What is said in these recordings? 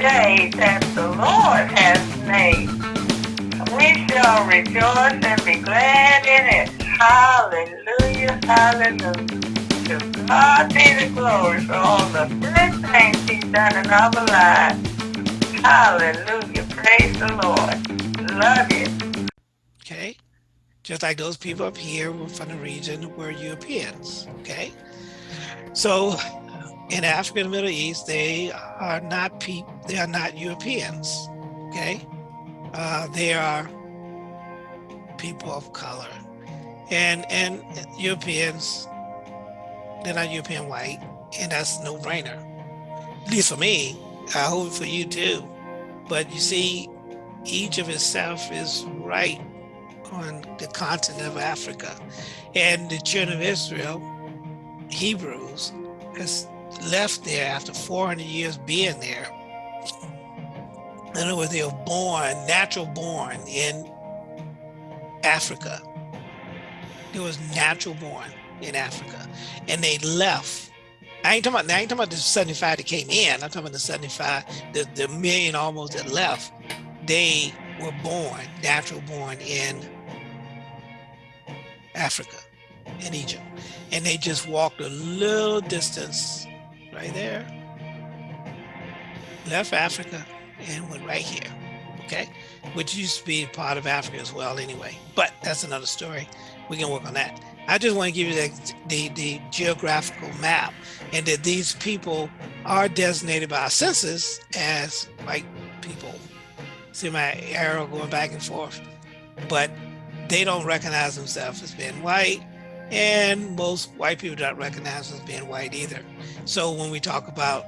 day that the Lord has made. We shall rejoice and be glad in it. Hallelujah, hallelujah. To God be the glory for all the good things he's done in our lives. Hallelujah, praise the Lord. Love you. Okay, just like those people up here from the region were Europeans, okay? So in Africa and the Middle East, they are not people, they are not Europeans, okay? Uh, they are people of color. And and Europeans, they're not European white, and that's no brainer. At least for me, I hope for you too. But you see, each Egypt itself is right on the continent of Africa. And the children of Israel, Hebrews, has left there after 400 years being there. In other words, they were born, natural born in Africa. It was natural born in Africa. And they left. I ain't talking about, I ain't talking about the 75 that came in. I'm talking about the 75, the, the million almost that left. They were born, natural born in Africa, in Egypt. And they just walked a little distance right there, left Africa and went right here, okay? Which used to be part of Africa as well anyway, but that's another story. We can work on that. I just want to give you the, the, the geographical map and that these people are designated by our census as white people. See my arrow going back and forth, but they don't recognize themselves as being white and most white people don't recognize as being white either. So when we talk about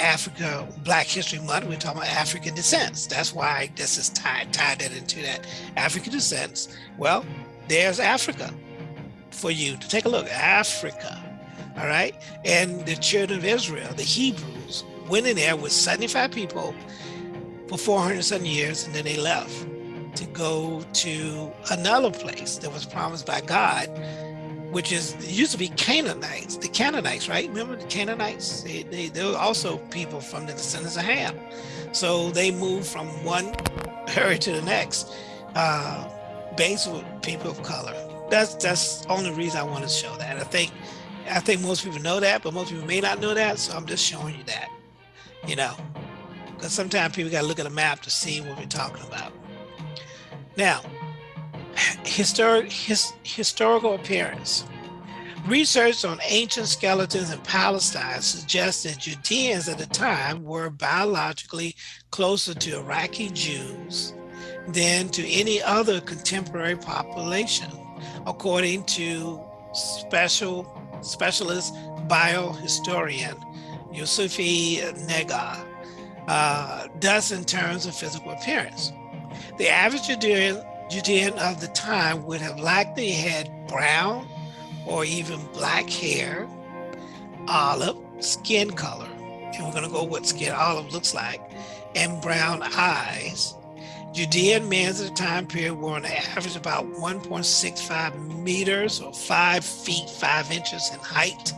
Africa, Black History Month, we're talking about African descents. That's why this is tied, tied that into that African descents. Well, there's Africa for you to take a look, Africa, all right? And the children of Israel, the Hebrews, went in there with 75 people for 400 some years, and then they left to go to another place that was promised by God which is used to be Canaanites, the Canaanites, right? Remember the Canaanites? They, they, they were also people from the descendants of Ham. So they moved from one area to the next, uh, based with people of color. That's that's only reason I want to show that. I think I think most people know that, but most people may not know that. So I'm just showing you that, you know, because sometimes people got to look at a map to see what we're talking about. Now, historic, his, historical appearance. Research on ancient skeletons in Palestine suggests that Judeans at the time were biologically closer to Iraqi Jews than to any other contemporary population, according to special specialist biohistorian Yusufi Nega, uh, thus in terms of physical appearance. The average Judean of the time would have likely had brown or even black hair, olive skin color, and we're going to go what skin olive looks like, and brown eyes. Judean men at the time period were on average about 1.65 meters or five feet, five inches in height.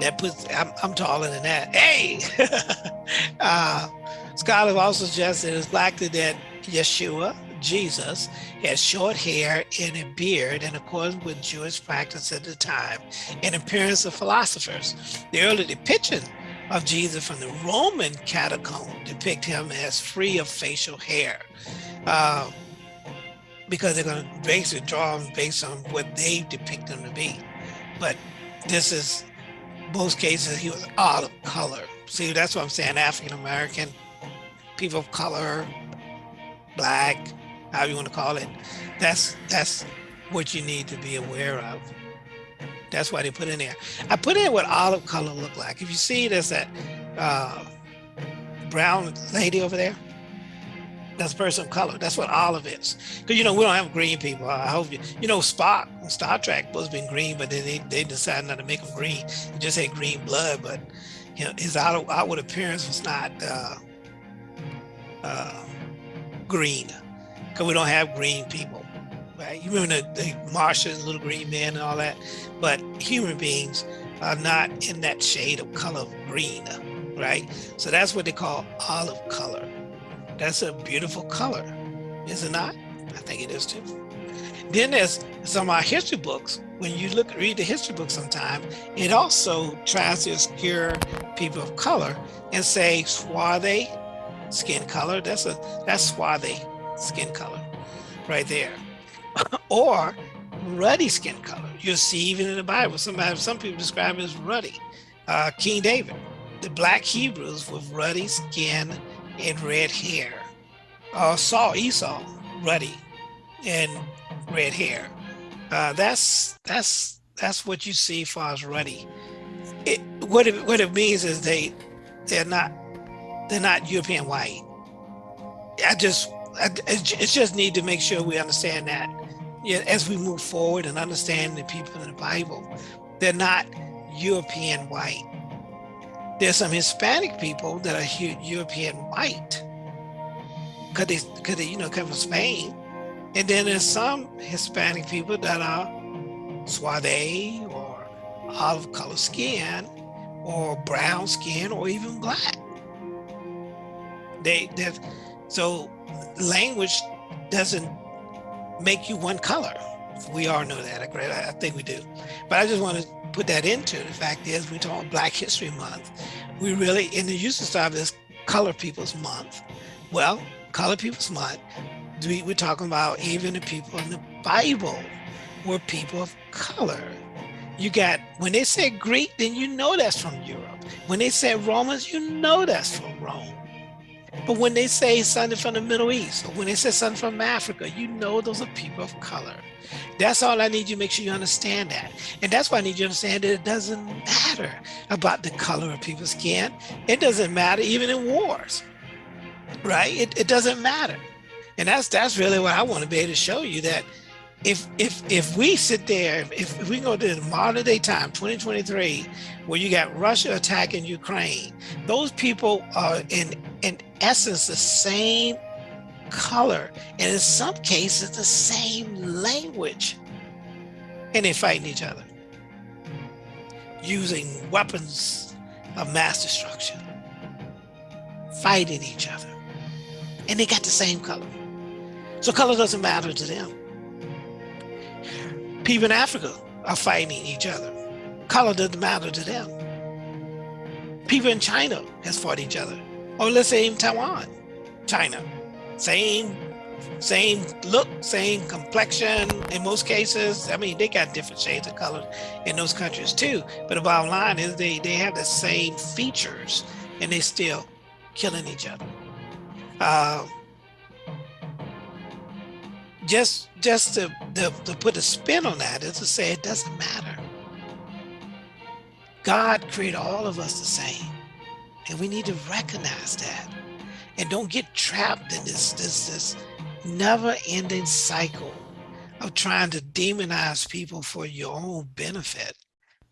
That puts, I'm, I'm taller than that. Hey! uh, scholars also suggest that it's likely that Yeshua, Jesus had short hair and a beard in accordance with Jewish practice at the time and appearance of philosophers. The early depiction of Jesus from the Roman catacomb depict him as free of facial hair uh, because they're going to basically draw him based on what they depict him to be. But this is, most cases, he was olive color. See, that's what I'm saying, African-American, people of color, black, however you want to call it, that's that's what you need to be aware of. That's why they put in there. I put in what olive color look like. If you see there's that uh, brown lady over there, that's a person of color. That's what olive is. Because, you know, we don't have green people. I hope you, you know, Spock Star Trek was been green, but then they, they decided not to make him green. He just had green blood, but you know, his outward appearance was not uh, uh, green because we don't have green people. Right? You remember the, the Martians, little green men and all that, but human beings are not in that shade of color of green. right? So that's what they call olive color. That's a beautiful color, is it not? I think it is too. Then there's some of our history books. When you look read the history book sometime, it also tries to obscure people of color and say swarthy skin color. That's a that's swarthy skin color right there. or ruddy skin color. You'll see even in the Bible, somebody, some people describe it as ruddy. Uh, King David, the black Hebrews with ruddy skin and red hair. Uh, Saul, Esau, ruddy and red hair. Uh, that's that's that's what you see far as ruddy. It, what it what it means is they they're not they're not European white. I just I, it's just need to make sure we understand that yeah, as we move forward and understand the people in the Bible, they're not European white. There's some Hispanic people that are European white because they, cause they, you know, come from Spain. And then there's some Hispanic people that are Suave or olive color skin or brown skin or even black. They, so language doesn't make you one color. We all know that, I think we do. But I just want to put that into the fact is we talk Black History Month. We really, in the use of this Color People's Month. Well, Color People's Month, we, we're talking about even the people in the Bible were people of color. You got, when they say Greek, then you know that's from Europe. When they say Romans, you know that's from Rome. But when they say something from the Middle East, or when they say something from Africa, you know those are people of color. That's all I need you to make sure you understand that. And that's why I need you to understand that it doesn't matter about the color of people's skin. It doesn't matter even in wars, right? It, it doesn't matter. And that's that's really what I want to be able to show you that if if if we sit there, if, if we go to the modern day time, 2023, where you got Russia attacking Ukraine, those people are in in essence the same color, and in some cases the same language, and they're fighting each other using weapons of mass destruction, fighting each other, and they got the same color. So color doesn't matter to them. People in Africa are fighting each other. Color doesn't matter to them. People in China has fought each other. Or let's say in Taiwan, China, same, same look, same complexion in most cases. I mean, they got different shades of color in those countries too. But the bottom line is they, they have the same features and they still killing each other. Uh, just just to, to, to put a spin on that is to say it doesn't matter. God created all of us the same. And we need to recognize that. And don't get trapped in this, this, this never-ending cycle of trying to demonize people for your own benefit.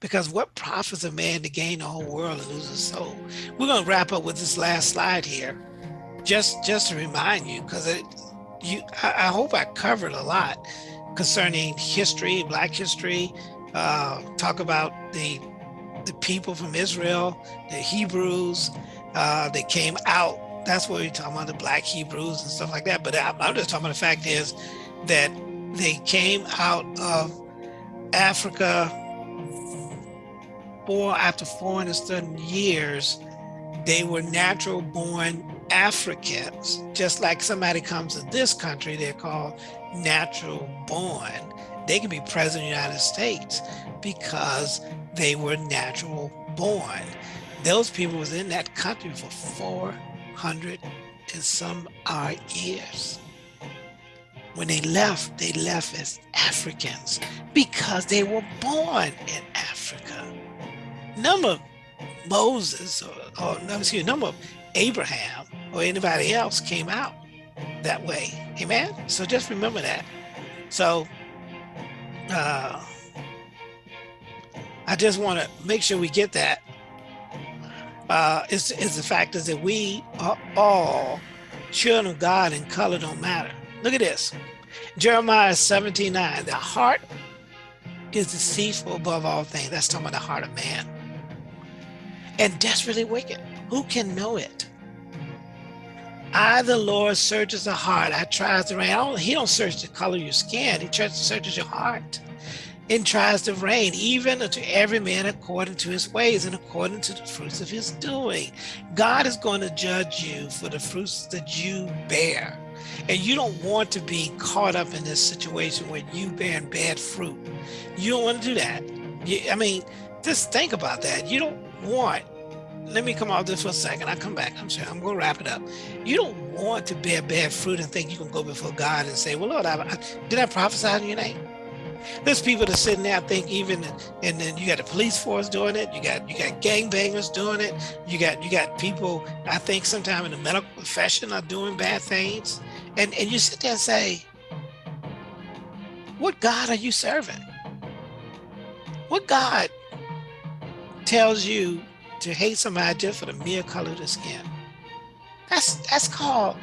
Because what profits a man to gain the whole world and lose his soul? We're going to wrap up with this last slide here, just just to remind you, because it you, I, hope I covered a lot concerning history, Black history, uh, talk about the the people from Israel, the Hebrews, uh, they came out. That's what we're talking about, the Black Hebrews and stuff like that. But I, I'm just talking about the fact is that they came out of Africa four after four and certain years. They were natural born Africans, just like somebody comes to this country, they're called natural born. They can be president of the United States because they were natural born. Those people was in that country for 400 and some odd years. When they left, they left as Africans because they were born in Africa. Number Moses, or, or excuse me, number Abraham or anybody else came out that way. Amen. So just remember that. So uh, I just want to make sure we get that. Uh, is, the fact is that we are all children of God and color don't matter. Look at this. Jeremiah 17, 9. The heart is deceitful above all things. That's talking about the heart of man. And desperately wicked. Who can know it? I, the Lord, searches the heart. I tries the rain. Don't, he don't search the color of your skin. He tries to searches your heart and tries to reign, even unto every man according to his ways and according to the fruits of his doing. God is going to judge you for the fruits that you bear. And you don't want to be caught up in this situation where you bearing bad fruit. You don't want to do that. You, I mean, just think about that. You don't want, let me come off this for a second. I come back. I'm sorry. I'm going to wrap it up. You don't want to bear bad fruit and think you can go before God and say, well, Lord, I, I, did I prophesy in your name? There's people that sitting there I think even, and then you got the police force doing it. You got you got gangbangers doing it. You got you got people I think sometimes in the medical profession are doing bad things, and and you sit there and say, what God are you serving? What God tells you to hate somebody just for the mere color of the skin? That's that's called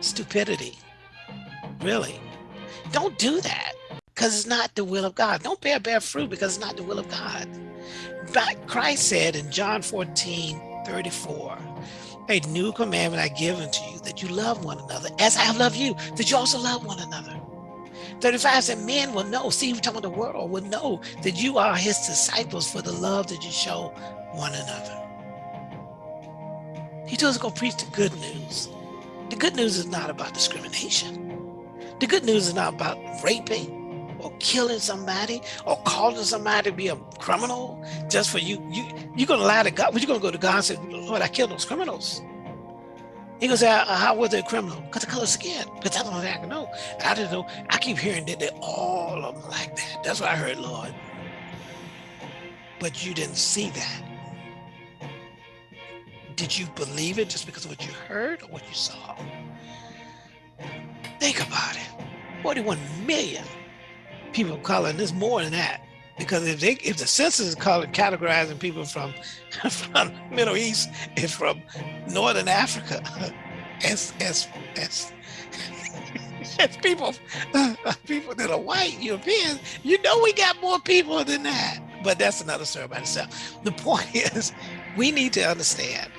stupidity. Really. Don't do that because it's not the will of God. Don't bear bad fruit because it's not the will of God. But Christ said in John 14, 34, a new commandment I give unto you, that you love one another as I have loved you, that you also love one another. 35 said men will know, see we're talking about the world will know that you are his disciples for the love that you show one another. He told us to go preach the good news. The good news is not about discrimination. The good news is not about raping or killing somebody or calling somebody to be a criminal just for you. You you're gonna lie to God, but you're gonna go to God and say, Lord, I killed those criminals. He goes, how was they a criminal? Because the color skin. Because that's all I can know. I didn't know. I keep hearing that they all of them like that. That's what I heard, Lord. But you didn't see that. Did you believe it just because of what you heard or what you saw? Think about it. 41 million people of color, and there's more than that. Because if they if the census is categorizing people from from Middle East and from Northern Africa as as as as people people that are white Europeans, you know we got more people than that. But that's another story by itself. The point is, we need to understand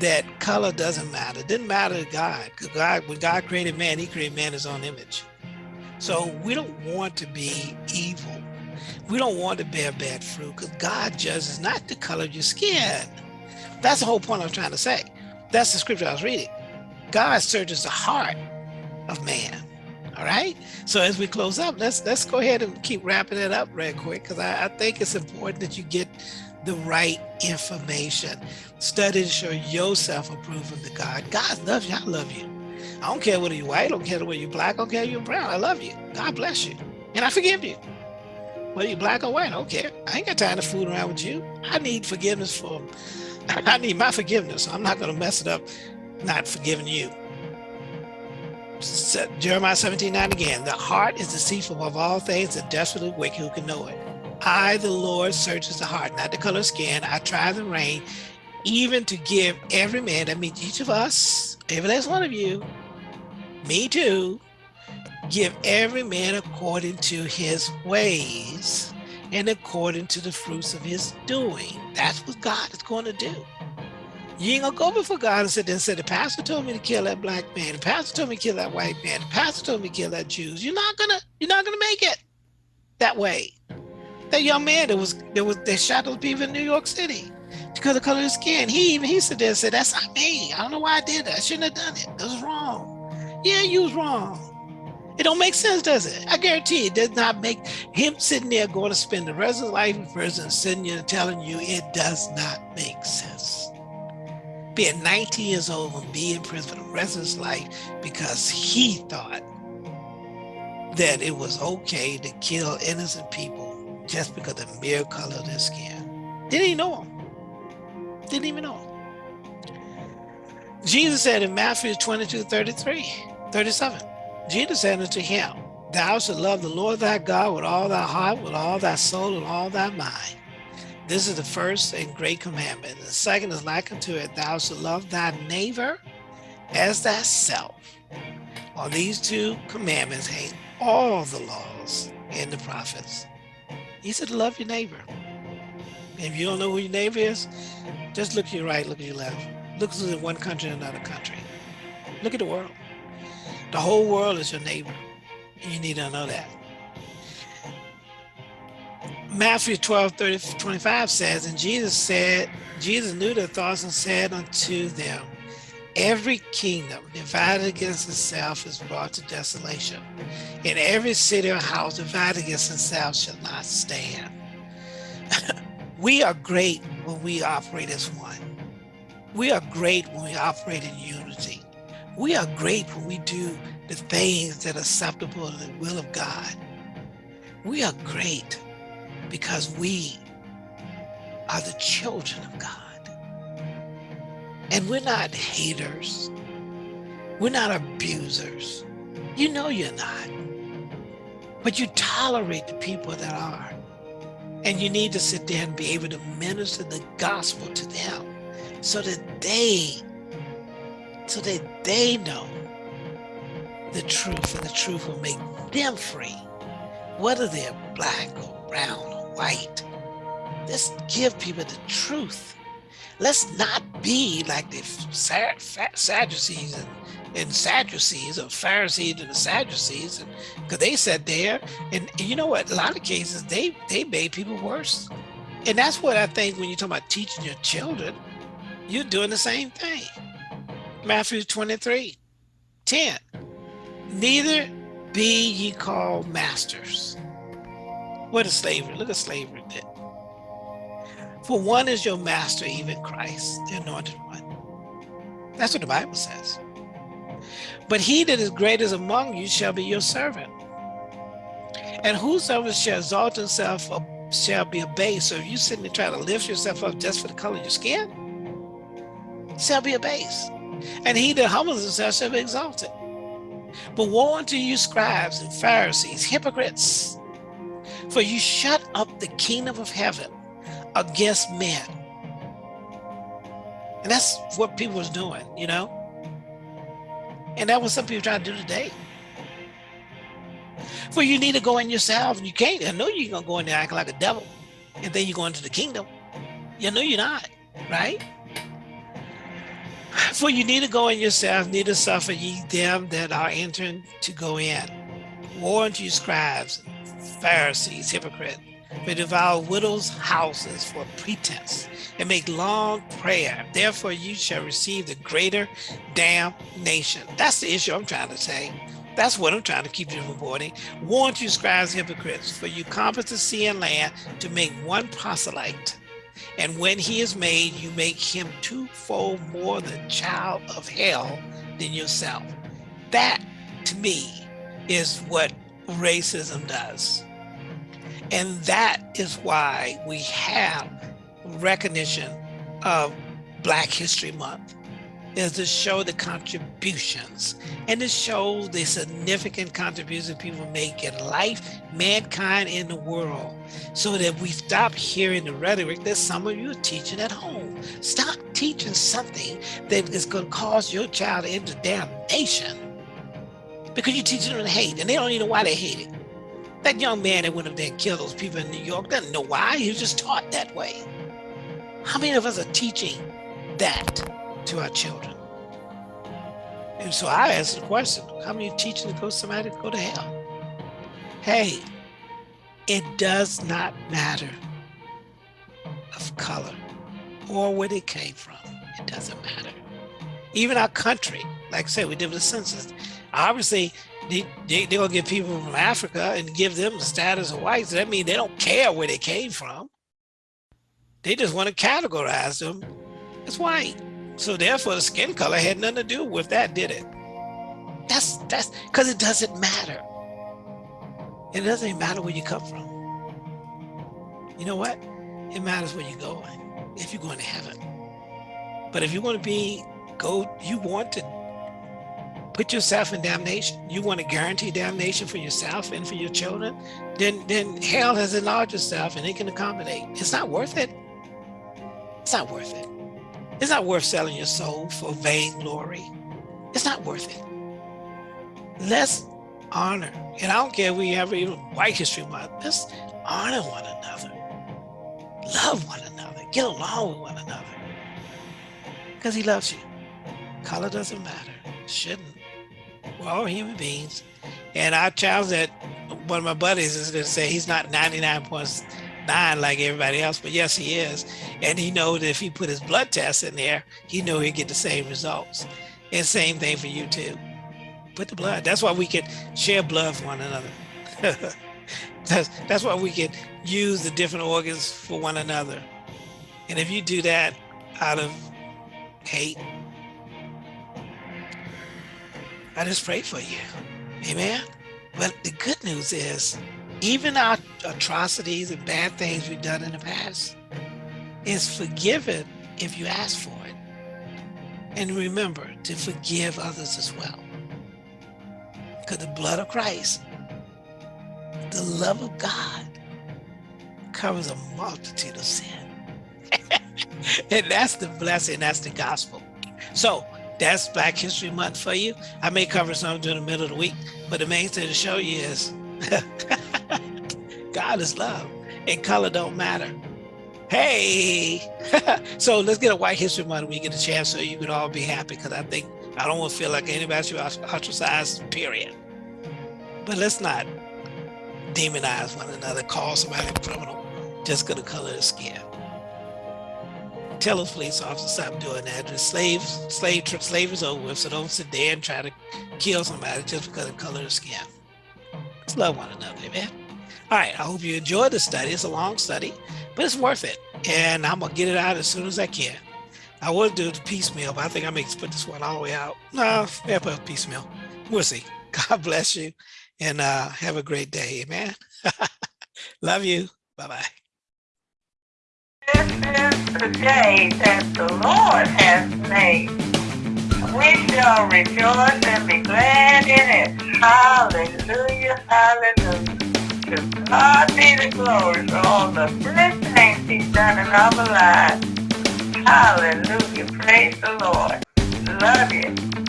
that color doesn't matter. It didn't matter to God. God, when God created man, He created man His own image. So we don't want to be evil. We don't want to bear bad fruit because God judges not the color of your skin. That's the whole point I'm trying to say. That's the scripture I was reading. God searches the heart of man. All right. So as we close up, let's let's go ahead and keep wrapping it up real quick because I, I think it's important that you get the right information. Study to show yourself approved of the God. God loves you. I love you. I don't care whether you're white, I don't care whether you're black, I don't care you're brown. I love you. God bless you. And I forgive you. Whether you're black or white, I don't care. I ain't got time to fool around with you. I need forgiveness for, I need my forgiveness. I'm not going to mess it up not forgiving you. Jeremiah 17, 9 again. The heart is deceitful of all things and desperately wicked who can know it. I, the Lord, searches the heart, not the color of skin. I try the rain, even to give every man, that means each of us, every last one of you, me too, give every man according to his ways and according to the fruits of his doing. That's what God is going to do. You ain't gonna go before God and sit there and say, the pastor told me to kill that black man, the pastor told me to kill that white man, the pastor told me to kill that Jews. You're not gonna, you're not gonna make it that way. That young man that was that was that shot those people in New York City because of the color of his skin. He even he said there and said, That's not me. I don't know why I did that. I shouldn't have done it. That was wrong. Yeah, you was wrong. It don't make sense, does it? I guarantee it does not make him sitting there going to spend the rest of his life in prison, sitting there telling you it does not make sense. Being 90 years old and be in prison for the rest of his life because he thought that it was okay to kill innocent people just because of the mere color of their skin. Didn't even know him. Didn't even know him. Jesus said in Matthew 22, 33, 37, Jesus said unto him, Thou shalt love the Lord thy God with all thy heart, with all thy soul, and all thy mind. This is the first and great commandment. The second is like unto it, Thou shalt love thy neighbor as thyself. On these two commandments hang all the laws and the prophets. He said, love your neighbor. If you don't know who your neighbor is, just look to your right, look to your left. Look at one country and another country. Look at the world. The whole world is your neighbor. You need to know that. Matthew 12, 30, 25 says, and Jesus said, Jesus knew their thoughts and said unto them, Every kingdom divided against itself is brought to desolation, and every city or house divided against itself shall not stand. we are great when we operate as one. We are great when we operate in unity. We are great when we do the things that are acceptable to the will of God. We are great because we are the children of God. And we're not haters. We're not abusers. You know you're not. But you tolerate the people that are. And you need to sit there and be able to minister the gospel to them so that they, so that they know the truth and the truth will make them free, whether they're black or brown or white. Let's give people the truth. Let's not be like the Sadducees and, and Sadducees or Pharisees and the Sadducees, because they sat there and, and you know what? A lot of cases they they made people worse, and that's what I think when you talk about teaching your children, you're doing the same thing. Matthew 23, 10. Neither be ye called masters. What is slavery? Look at slavery. For one is your master, even Christ, the anointed one. That's what the Bible says. But he that is greatest among you shall be your servant. And whosoever shall exalt himself shall be abased. So if you sitting there trying to lift yourself up just for the color of your skin, shall be abased. And he that humbles himself shall be exalted. But woe unto you scribes and Pharisees, hypocrites, for you shut up the kingdom of heaven against men. And that's what people was doing, you know? And that was some people trying to do today. For you need to go in yourself and you can't. I know you're gonna go in there acting like a devil and then you go into the kingdom. You know you're not, right? For you need to go in yourself, neither suffer ye them that are entering to go in. Unto you scribes, Pharisees, hypocrite, for devour widows' houses for pretense and make long prayer. Therefore you shall receive the greater damnation. That's the issue I'm trying to say. That's what I'm trying to keep you from avoiding. Warn you scribes hypocrites, for you compass the sea and land to make one proselyte and when he is made, you make him twofold more the child of hell than yourself. That, to me, is what racism does. And that is why we have recognition of Black History Month is to show the contributions and to show the significant contributions people make in life, mankind, in the world, so that we stop hearing the rhetoric that some of you are teaching at home. Stop teaching something that is going to cause your child into damnation because you're teaching them to hate and they don't even know why they hate it. That young man that went up there and killed those people in New York doesn't know why. He was just taught that way. How many of us are teaching that? To our children. And so I asked the question, how many teaching to go somebody to go to hell? Hey, it does not matter of color or where they came from. It doesn't matter. Even our country, like I said, we did with the census. Obviously, they, they, they're going to get people from Africa and give them the status of whites. That means they don't care where they came from. They just want to categorize them as white. So therefore the skin color had nothing to do with that, did it? That's that's because it doesn't matter. It doesn't even matter where you come from. You know what? It matters where you're going, if you're going to heaven. But if you want to be, go, you want to put yourself in damnation, you want to guarantee damnation for yourself and for your children, then, then hell has enlarged itself and it can accommodate. It's not worth it. It's not worth it. It's not worth selling your soul for vain glory. It's not worth it. Let's honor, and I don't care if we have even White History Month, let's honor one another. Love one another. Get along with one another. because he loves you. Color doesn't matter. Shouldn't. We're all human beings. And I challenge that one of my buddies is going to say he's not 99.9 like everybody else, but yes, he is. And he knows if he put his blood test in there, he know he'd get the same results. And same thing for you too. Put the blood. That's why we can share blood for one another. that's, that's why we can use the different organs for one another. And if you do that out of hate, I just pray for you. Amen. But the good news is, even our atrocities and bad things we've done in the past is forgiven if you ask for it. And remember to forgive others as well. Because the blood of Christ, the love of God, covers a multitude of sin. and that's the blessing, that's the gospel. So that's Black History Month for you. I may cover some during the middle of the week, but the main thing to show you is God is love and color don't matter. Hey, so let's get a White History Month. when We get a chance so you can all be happy because I think I don't want to feel like anybody should ostracized, period. But let's not demonize one another, call somebody a criminal just because of color of skin tell those police officers stop doing that. The slave, slave, slave is over with, so don't sit there and try to kill somebody just because of color of skin. Let's love one another, man. All right, I hope you enjoyed the study. It's a long study, but it's worth it. And I'm gonna get it out as soon as I can. I would do the piecemeal, but I think I may put this one all the way out. No, yeah, put piecemeal. We'll see. God bless you and uh, have a great day, man. Love you. Bye-bye. This is the day that the Lord has made. We shall rejoice and be glad in it. Hallelujah, hallelujah. To God be the glory for all the good things he's done in our lives. Hallelujah, praise the Lord. Love you.